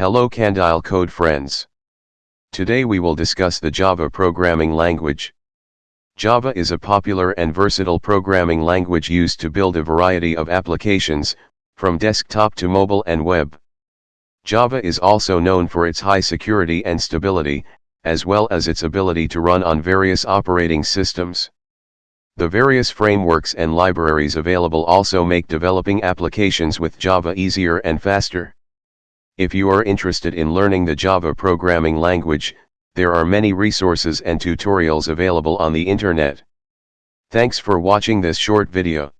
Hello Candile Code friends. Today we will discuss the Java programming language. Java is a popular and versatile programming language used to build a variety of applications, from desktop to mobile and web. Java is also known for its high security and stability, as well as its ability to run on various operating systems. The various frameworks and libraries available also make developing applications with Java easier and faster. If you are interested in learning the Java programming language, there are many resources and tutorials available on the internet. Thanks for watching this short video.